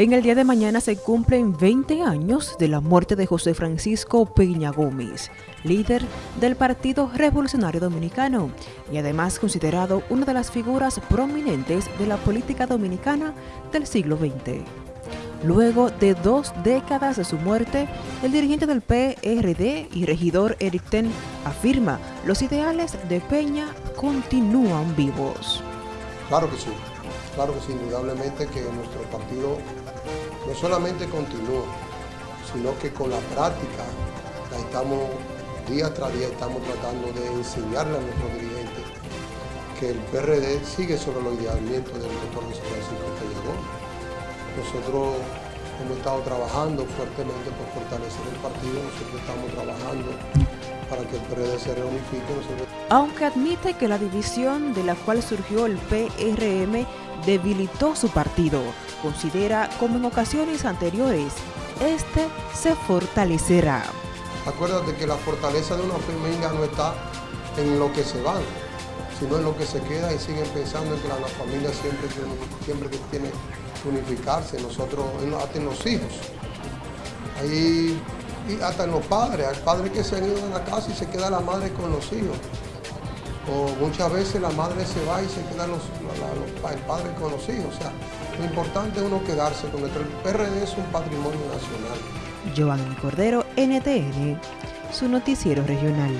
En el día de mañana se cumplen 20 años de la muerte de José Francisco Peña Gómez, líder del Partido Revolucionario Dominicano y además considerado una de las figuras prominentes de la política dominicana del siglo XX. Luego de dos décadas de su muerte, el dirigente del PRD y regidor Eric Ten afirma los ideales de Peña continúan vivos. Claro que sí, claro que sí, indudablemente que nuestro partido no solamente continúa, sino que con la práctica estamos, día tras día estamos tratando de enseñarle a nuestros dirigentes que el PRD sigue sobre los idealmientos del doctor José Francisco Pellegón. Nosotros hemos estado trabajando fuertemente por fortalecer el partido, nosotros estamos trabajando para que el PRD se reunifique. Aunque admite que la división de la cual surgió el PRM debilitó su partido, considera como en ocasiones anteriores, este se fortalecerá. Acuérdate que la fortaleza de una familia no está en lo que se van, sino en lo que se queda y siguen pensando en que la, familia siempre, siempre tiene que unificarse, nosotros, hasta en los hijos. Ahí, y hasta en los padres, hay padres que se han ido de la casa y se queda la madre con los hijos. O muchas veces la madre se va y se queda los, el padre con los hijos. O sea, lo importante es uno quedarse con el PRD es un patrimonio nacional. Joan Cordero, NTN, su noticiero regional.